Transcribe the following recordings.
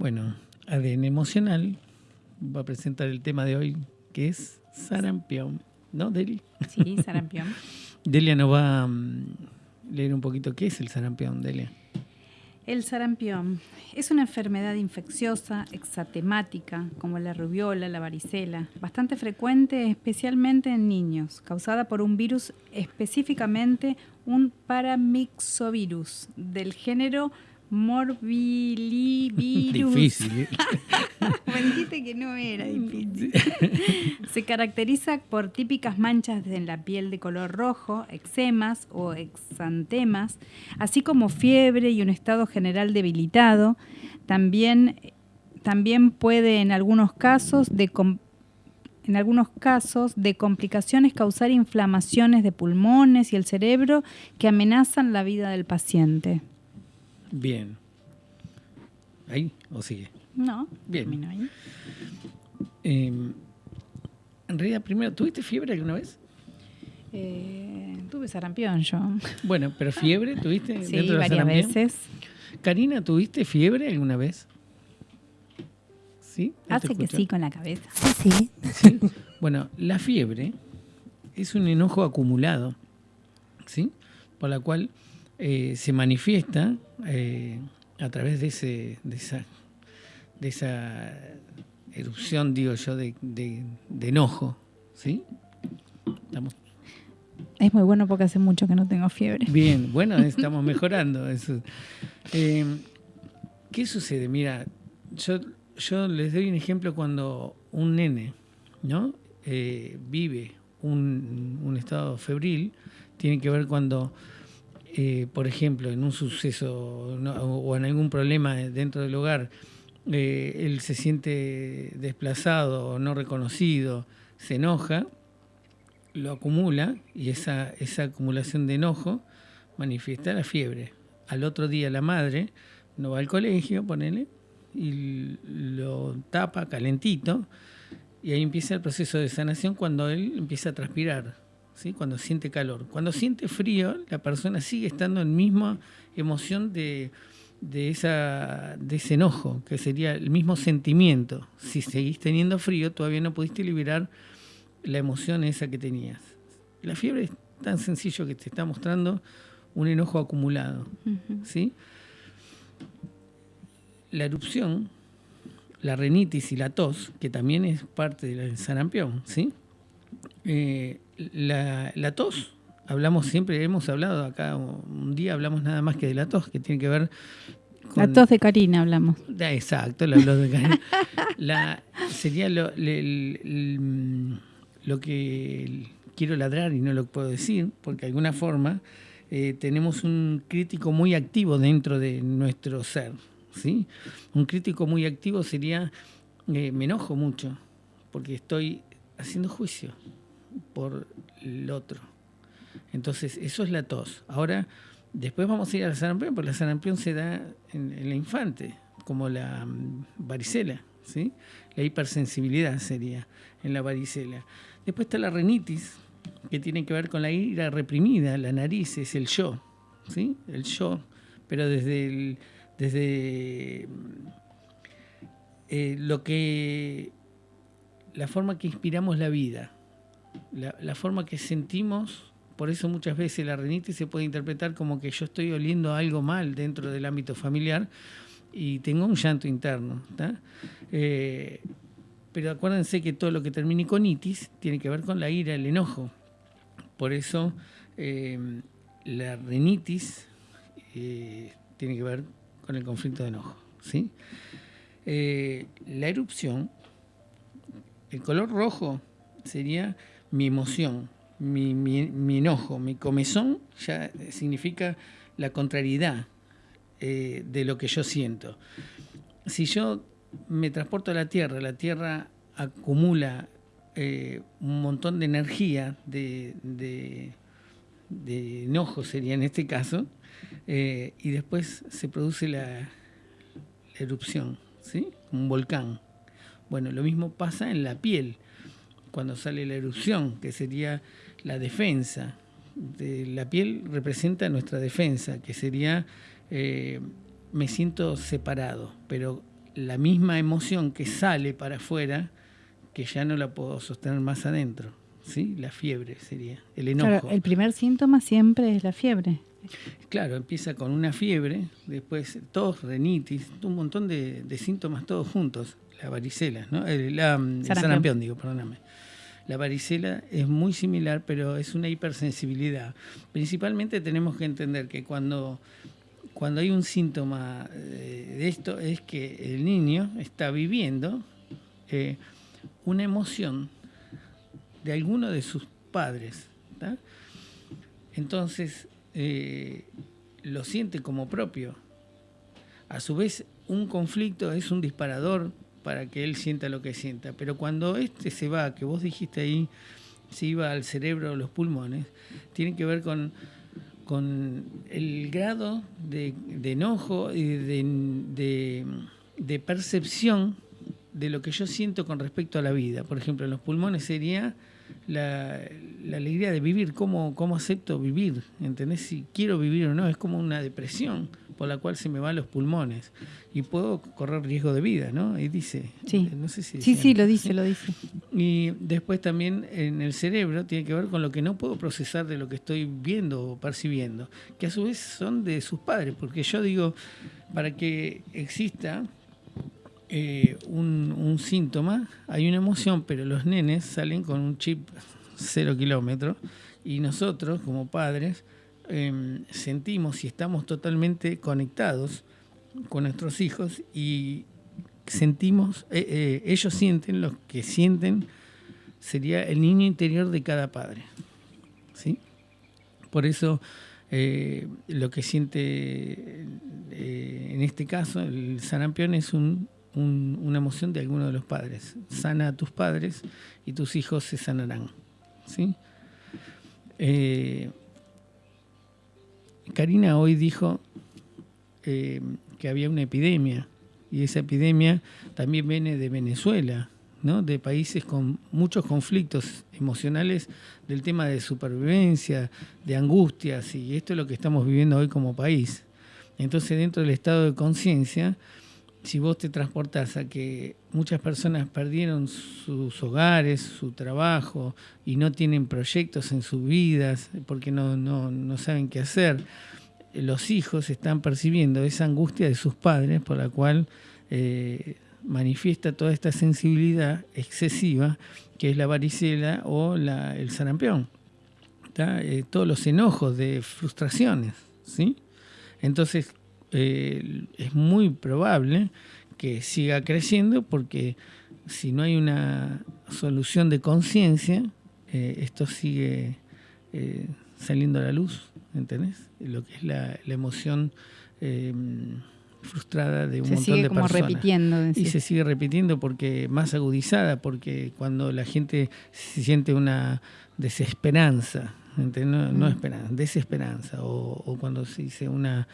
Bueno, ADN Emocional va a presentar el tema de hoy, que es sarampión. ¿No, Deli? Sí, sarampión. Delia nos va a mm, leer un poquito qué es el sarampión, Delia. El sarampión es una enfermedad infecciosa exatemática, como la rubiola, la varicela, bastante frecuente especialmente en niños, causada por un virus, específicamente un paramixovirus del género Morbillivirus. Difícil. ¿eh? Me dijiste que no era difícil. Se caracteriza por típicas manchas en la piel de color rojo, eczemas o exantemas, así como fiebre y un estado general debilitado. También, también puede en algunos casos de en algunos casos de complicaciones causar inflamaciones de pulmones y el cerebro que amenazan la vida del paciente. Bien. ¿Ahí o sigue? No, Bien. termino ahí. Eh, en realidad, primero, ¿tuviste fiebre alguna vez? Eh, tuve sarampión yo. Bueno, pero fiebre, ¿tuviste? Sí, dentro de la varias sarampión? veces. Karina, ¿tuviste fiebre alguna vez? ¿Sí? ¿No te Hace que sí con la cabeza. Sí, ¿Sí? Bueno, la fiebre es un enojo acumulado, ¿sí? Por la cual eh, se manifiesta eh, a través de, ese, de, esa, de esa erupción, digo yo, de, de- de enojo, ¿sí? Estamos Es muy bueno porque hace mucho que no tengo fiebre. Bien, bueno, estamos mejorando. Eso. Eh, ¿Qué sucede? Mira, yo, yo les doy un ejemplo cuando un nene ¿no? Eh, vive un, un estado febril, tiene que ver cuando, eh, por ejemplo, en un suceso o en algún problema dentro del hogar, eh, él se siente desplazado o no reconocido, se enoja, lo acumula y esa, esa acumulación de enojo manifiesta la fiebre. Al otro día la madre no va al colegio, ponele, y lo tapa calentito y ahí empieza el proceso de sanación cuando él empieza a transpirar, ¿sí? cuando siente calor. Cuando siente frío, la persona sigue estando en misma emoción de, de, esa, de ese enojo, que sería el mismo sentimiento. Si seguís teniendo frío, todavía no pudiste liberar la emoción esa que tenías. La fiebre es tan sencillo que te está mostrando un enojo acumulado. ¿sí? La erupción, la renitis y la tos, que también es parte del sarampión, ¿sí? Eh, la, la tos, hablamos siempre, hemos hablado acá, un día hablamos nada más que de la tos, que tiene que ver La tos de Karina hablamos. Exacto, lo, lo de Karen. La, sería lo, le- lo que quiero ladrar y no lo puedo decir, porque de alguna forma eh, tenemos un crítico muy activo dentro de nuestro ser. ¿sí? Un crítico muy activo sería, eh, me enojo mucho, porque estoy haciendo juicio por el otro. Entonces, eso es la tos. Ahora, después vamos a ir al sarampión, porque la sarampión se da en, en la infante, como la mm, varicela, ¿sí? La hipersensibilidad sería en la varicela. Después está la renitis, que tiene que ver con la ira reprimida, la nariz es el yo, ¿sí? El yo, pero desde desde eh, lo que la forma que inspiramos la vida, la, forma que sentimos, por eso muchas veces la renitis se puede interpretar como que yo estoy oliendo algo mal dentro del ámbito familiar y tengo un llanto interno. Eh, pero acuérdense que todo lo que termine con itis tiene que ver con la ira, el enojo. Por eso eh, la renitis eh, tiene que ver con el conflicto de enojo. ¿sí? Eh, la erupción el color rojo sería mi emoción, mi, mi- mi enojo, mi comezón ya significa la contrariedad eh, de lo que yo siento. Si yo me transporto a la Tierra, la Tierra acumula eh, un montón de energía, de, de- enojo sería en este caso, eh, y después se produce la, la erupción, ¿sí? Un volcán. Bueno, lo mismo pasa en la piel, cuando sale la erupción, que sería la defensa. De la piel representa nuestra defensa, que sería eh, me siento separado, pero la misma emoción que sale para afuera, que ya no la puedo sostener más adentro. ¿sí? La fiebre sería, el enojo. el primer síntoma siempre es la fiebre. Claro, empieza con una fiebre, después tos, renitis, un montón de, síntomas todos juntos. La varicela, ¿no? El, la, el sarampión, digo, perdóname. La varicela es muy similar, pero es una hipersensibilidad. Principalmente tenemos que entender que cuando, cuando hay un síntoma eh, de esto es que el niño está viviendo eh, una emoción de alguno de sus padres. Entonces, eh, lo siente como propio. A su vez, un conflicto es un disparador para que él sienta lo que sienta. Pero cuando este se va, que vos dijiste ahí, se iba al cerebro o los pulmones, tiene que ver con, con el grado de, enojo y de, de, percepción de lo que yo siento con respecto a la vida. Por ejemplo, en los pulmones sería la, alegría de vivir, cómo, cómo acepto vivir, ¿entendés? Si quiero vivir o no, es como una depresión por la cual se me van los pulmones y puedo correr riesgo de vida, ¿no? Y dice, sí, no sé si sí, sí, lo dice, lo dice. Y después también en el cerebro tiene que ver con lo que no puedo procesar de lo que estoy viendo o percibiendo, que a su vez son de sus padres, porque yo digo, para que exista eh, un, síntoma, hay una emoción, pero los nenes salen con un chip cero kilómetros y nosotros como padres em, sentimos y estamos totalmente conectados con nuestros hijos y sentimos, eh, eh, ellos sienten lo que sienten sería el niño interior de cada padre. ¿sí? Por eso lo que siente en este caso el sarampión es un una emoción de alguno de los padres. Sana a tus padres y tus hijos se sanarán. ¿sí? Eh, Karina hoy dijo eh, que había una epidemia y esa epidemia también viene de Venezuela, ¿no? de países con muchos conflictos emocionales del tema de supervivencia, de angustias, y esto es lo que estamos viviendo hoy como país. Entonces, dentro del estado de conciencia, si vos te transportás a que muchas personas perdieron sus hogares, su trabajo y no tienen proyectos en sus vidas porque no, no, saben qué hacer, los hijos están percibiendo esa angustia de sus padres por la cual eh, manifiesta toda esta sensibilidad excesiva que es la varicela o la, el sarampión. Eh, todos los enojos de frustraciones. ¿sí? Entonces, eh, es muy probable que siga creciendo porque si no hay una solución de conciencia, eh, esto sigue eh, saliendo a la luz, ¿entendés? Lo que es la, emoción frustrada de un montón de como repitiendo. Y se sigue repitiendo porque más agudizada, porque cuando la gente se siente una desesperanza, no, no mm. esperanza, desesperanza, o, cuando se dice una...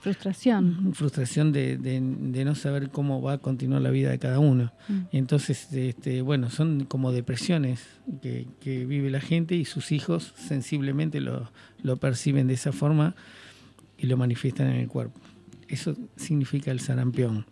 frustración. Frustración de, no saber cómo va a continuar la vida de cada uno. Mm. entonces, este, bueno, son como depresiones que, vive la gente y sus hijos sensiblemente lo, lo perciben de esa forma y lo manifiestan en el cuerpo. Eso significa el sarampión.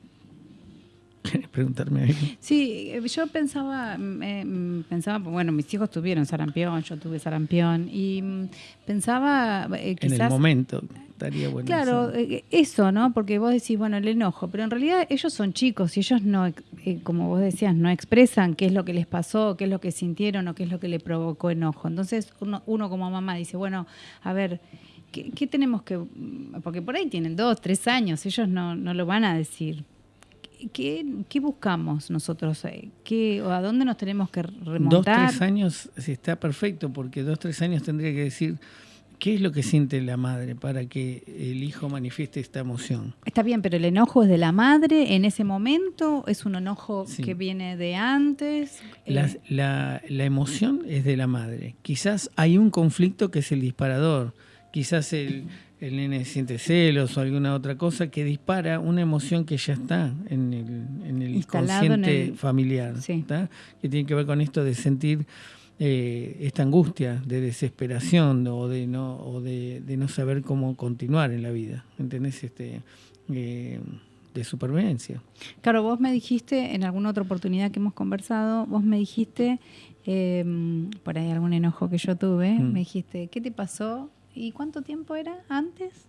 ¿Quieres preguntarme algo? Sí, eh, yo pensaba, mm, pensaba, bueno, mis hijos tuvieron sarampión, yo tuve sarampión, y mm, pensaba eh, En el momento, estaría bueno. Claro, eh, eso, ¿no? Porque vos decís, bueno, el enojo, pero en realidad ellos son chicos y ellos no, como vos decías, no expresan qué es lo que les pasó, qué es lo que sintieron o qué es lo que le provocó enojo. Entonces uno, uno como mamá dice, bueno, a ver... ¿Qué, ¿Qué, tenemos que...? Porque por ahí tienen dos, tres años, ellos no, no lo van a decir. ¿Qué, ¿Qué, buscamos nosotros? ¿Qué, ¿A dónde nos tenemos que remontar? Dos, tres años sí, está perfecto, porque dos, tres años tendría que decir qué es lo que siente la madre para que el hijo manifieste esta emoción. Está bien, pero el enojo es de la madre en ese momento, es un enojo que viene de antes. La, eh, la, la emoción es de la madre. Quizás hay un conflicto que es el disparador, quizás el el nene siente celos o alguna otra cosa que dispara una emoción que ya está en el, en el consciente familiar, que tiene que ver con esto de sentir eh, esta angustia de desesperación o de no o de, no saber cómo continuar en la vida, ¿entendés? Este, eh, de supervivencia. Claro, vos me dijiste en alguna otra oportunidad que hemos conversado, vos me dijiste, eh, por ahí algún enojo que yo tuve, Mm. me dijiste, ¿qué te pasó? ¿Y cuánto tiempo era antes?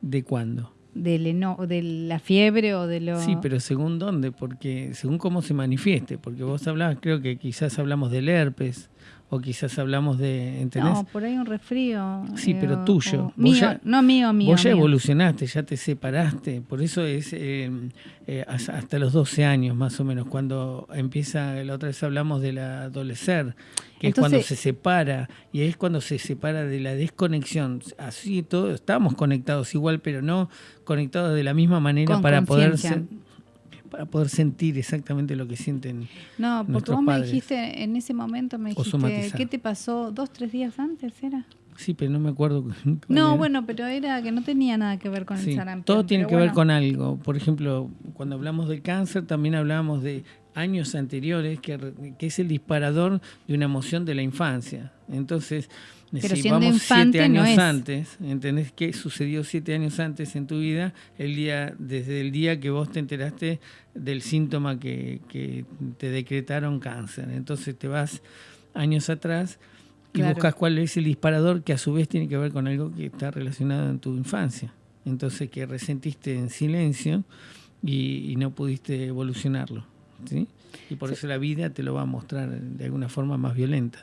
¿De cuándo? Del eno de la fiebre o de lo... Sí, pero según dónde, porque según cómo se manifieste, porque vos hablabas, creo que quizás hablamos del herpes, o quizás hablamos de, ¿entendés? No, por ahí un resfrío. Sí, eh, pero o- tuyo. mío, ya- no mío, mío. Vos ya mío. evolucionaste, ya te separaste, por eso es eh, eh, has- hasta los 12 años más o menos, cuando empieza, la otra vez hablamos del adolecer, que es cuando Entonces- se separa, y es cuando se separa de la desconexión. Así todo, estamos conectados igual, pero no conectados de la misma manera para poder, conciencia. Para poder sentir exactamente lo que sienten. No, porque vos me dijiste, en ese momento me dijiste. ¿qué te pasó dos, tres días antes era? Sí, pero no me acuerdo. No, era. bueno, pero era que no tenía nada que ver con Sí, el sarampión. todo tiene que ver con algo. Por ejemplo, cuando hablamos del cáncer, también hablamos de años anteriores, que, que es el disparador de una emoción de la infancia. Entonces, Pero si vamos siete años es. antes, ¿entendés qué sucedió siete años antes en tu vida? El día, desde el día que vos te enteraste del síntoma que, que te decretaron cáncer. Entonces te vas años atrás y Claro. buscas cuál es el disparador que a su vez tiene que ver con algo que está relacionado en tu infancia. Entonces que resentiste en silencio y, y no pudiste evolucionarlo. ¿Sí? Y por eso la vida te lo va a mostrar de alguna forma más violenta.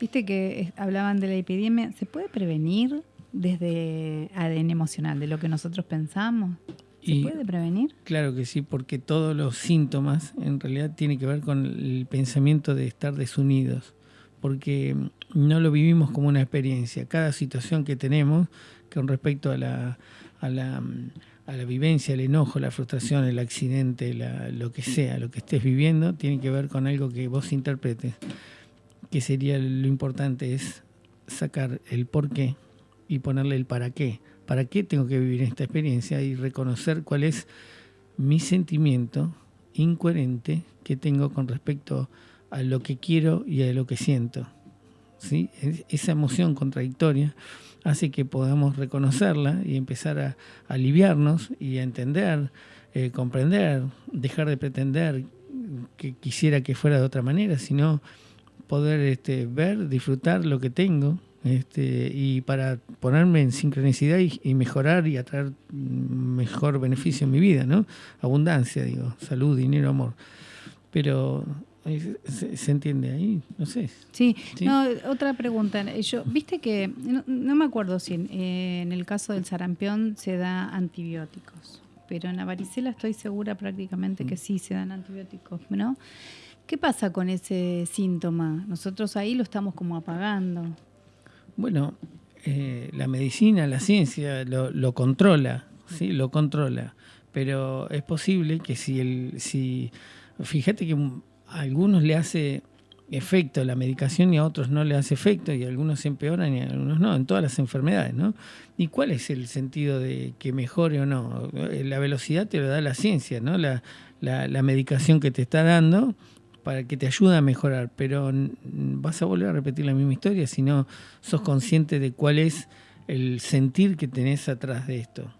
Viste que hablaban de la epidemia. ¿Se puede prevenir desde ADN emocional, de lo que nosotros pensamos? ¿Se Y- puede prevenir? Claro que sí, porque todos los síntomas en realidad tienen que ver con el pensamiento de estar desunidos, porque no lo vivimos como una experiencia. Cada situación que tenemos con respecto a la, a la, a la vivencia, el enojo, la frustración, el accidente, la- lo que sea, lo que estés viviendo, tiene que ver con algo que vos interpretes. Que sería lo importante es sacar el por qué y ponerle el para qué. ¿Para qué tengo que vivir esta experiencia? Y reconocer cuál es mi sentimiento incoherente que tengo con respecto a lo que quiero y a lo que siento. ¿Sí? Es- Esa emoción contradictoria hace que podamos reconocerla y empezar a, a aliviarnos y a entender, eh, comprender, dejar de pretender que quisiera que fuera de otra manera, sino poder este, ver, disfrutar lo que tengo este, y para ponerme en sincronicidad y, y mejorar y atraer mm, mejor beneficio en mi vida, ¿no? Abundancia, digo, salud, dinero, amor. Pero se, se entiende ahí, no sé. Sí, Sí. no, otra pregunta. Yo, viste que, no, no me acuerdo si en, eh, en el caso del sarampión se da antibióticos, pero en la varicela estoy segura prácticamente Mm. que sí se dan antibióticos, ¿no? ¿Qué pasa con ese síntoma? Nosotros ahí lo estamos como apagando. Bueno, eh, la medicina, la ciencia lo, lo controla, sí, lo controla. Pero es posible que si el, si, fíjate que a algunos le hace efecto la medicación y a otros no le hace efecto y a algunos se empeoran y a algunos no, en todas las enfermedades, ¿no? ¿Y cuál es el sentido de que mejore o no? Eh, La velocidad te lo da la ciencia, ¿no? La, la, la medicación que te está dando para que te ayude a mejorar, pero vas a volver a repetir la misma historia si no sos consciente de cuál es el sentir que tenés atrás de esto.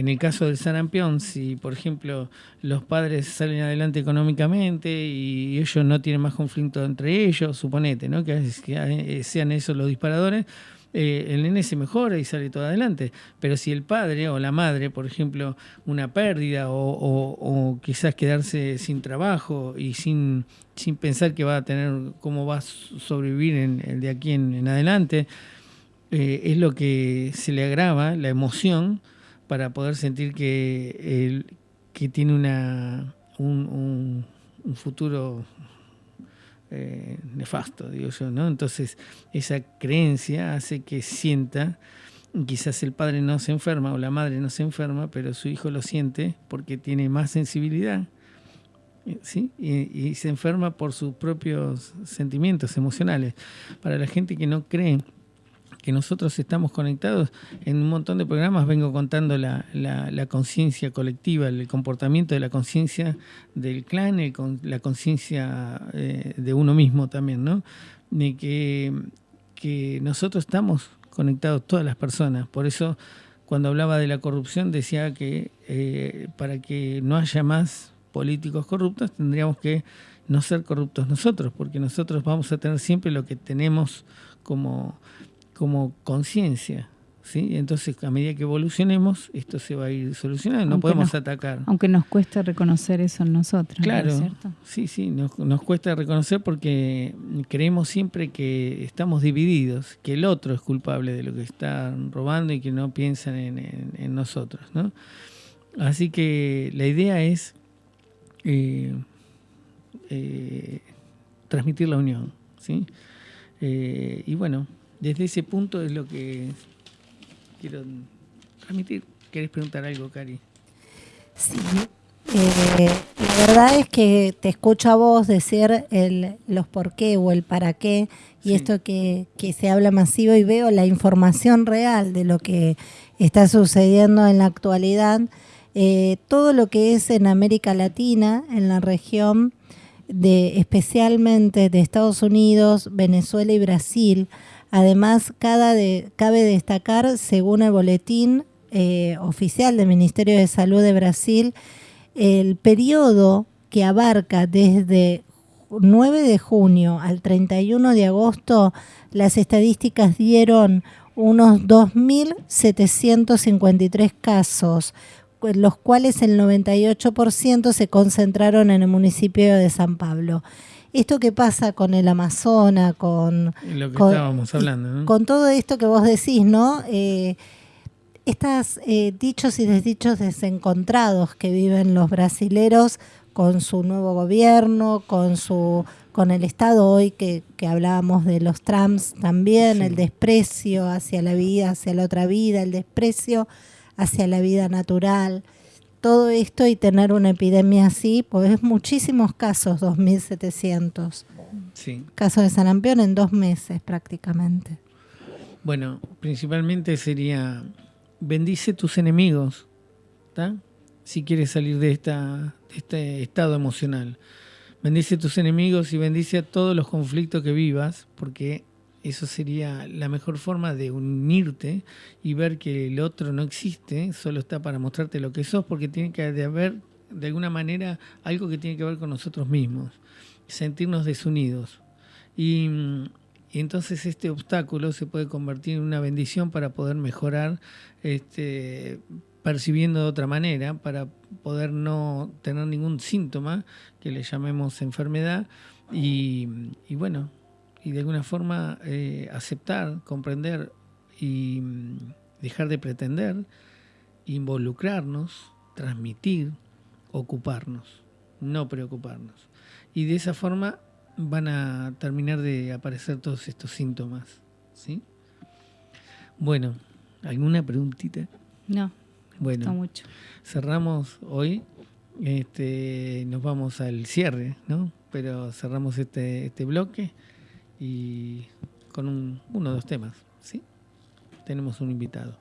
En el caso del sarampión, si por ejemplo los padres salen adelante económicamente y ellos no tienen más conflicto entre ellos, suponete, ¿no? que, que, eh, sean esos los disparadores, eh, el nene se mejora y sale todo adelante. Pero si el padre o la madre, por ejemplo, una pérdida o, o- o quizás quedarse sin trabajo y sin, sin pensar que va a tener cómo va a sobrevivir en, de aquí en, en adelante, eh, es lo que se le agrava, la emoción, para poder sentir que, que tiene una, un, futuro eh, nefasto, digo yo, ¿no? Entonces, esa creencia hace que sienta, quizás el padre no se enferma o la madre no se enferma, pero su hijo lo siente porque tiene más sensibilidad, ¿sí? Y, y se enferma por sus propios sentimientos emocionales. Para la gente que no cree que nosotros estamos conectados. En un montón de programas vengo contando la, la- conciencia colectiva, el comportamiento de la conciencia del clan, el la conciencia eh, de uno mismo también, ¿no? De que, que nosotros estamos conectados todas las personas. Por eso cuando hablaba de la corrupción decía que eh, para que no haya más políticos corruptos tendríamos que no ser corruptos nosotros, porque nosotros vamos a tener siempre lo que tenemos como, como conciencia. ¿sí? Entonces, a medida que evolucionemos, esto se va a ir solucionando, no podemos atacar. Aunque nos cueste reconocer eso en nosotros. Claro, cierto? sí, sí, nos, nos, cuesta reconocer porque creemos siempre que estamos divididos, que el otro es culpable de lo que están robando y que no piensan en, nosotros. ¿no? Así que la idea es eh, eh, transmitir la unión. ¿sí? Eh, y bueno, desde ese punto es lo que quiero transmitir. ¿Querés preguntar algo, Cari? Sí. Eh, la verdad es que te escucho a vos decir el, los por qué o el para qué y esto que, que, se habla masivo y veo la información real de lo que está sucediendo en la actualidad. Eh, todo lo que es en América Latina, en la región, de, especialmente de Estados Unidos, Venezuela y Brasil, Además, cabe destacar, según el boletín eh, oficial del Ministerio de Salud de Brasil, el periodo que abarca desde 9 de junio al 31 de agosto, las estadísticas dieron unos 2.753 casos, los cuales el 98% se concentraron en el municipio de San Pablo esto que pasa con el Amazonas, con... Lo que estábamos hablando, ¿no? Con todo esto que vos decís, ¿no? Eh, estas eh, dichos y desdichos desencontrados que viven los brasileros con su nuevo gobierno, con su con el Estado hoy que, que hablábamos de los trams también, el desprecio hacia la vida, hacia la otra vida, el desprecio hacia la vida natural todo esto y tener una epidemia así, pues muchísimos casos, 2.700 sí. casos de sarampión en dos meses prácticamente. Bueno, principalmente sería, bendice tus enemigos, si quieres salir de, esta, de este estado emocional. Bendice tus enemigos y bendice a todos los conflictos que vivas, porque eso sería la mejor forma de unirte y ver que el otro no existe, solo está para mostrarte lo que sos, porque tiene que haber de alguna manera algo que tiene que ver con nosotros mismos, sentirnos desunidos. Y, entonces este obstáculo se puede convertir en una bendición para poder mejorar este, percibiendo de otra manera, para poder no tener ningún síntoma que le llamemos enfermedad. y bueno, y de alguna forma eh, aceptar, comprender y mm, dejar de pretender, involucrarnos, transmitir, ocuparnos, no preocuparnos. Y de esa forma van a terminar de aparecer todos estos síntomas. ¿sí? Bueno, ¿alguna preguntita? No, bueno, mucho. Cerramos hoy, este, nos vamos al cierre, ¿no? Pero cerramos este, este bloque y con un, uno o dos temas, ¿sí? Tenemos un invitado.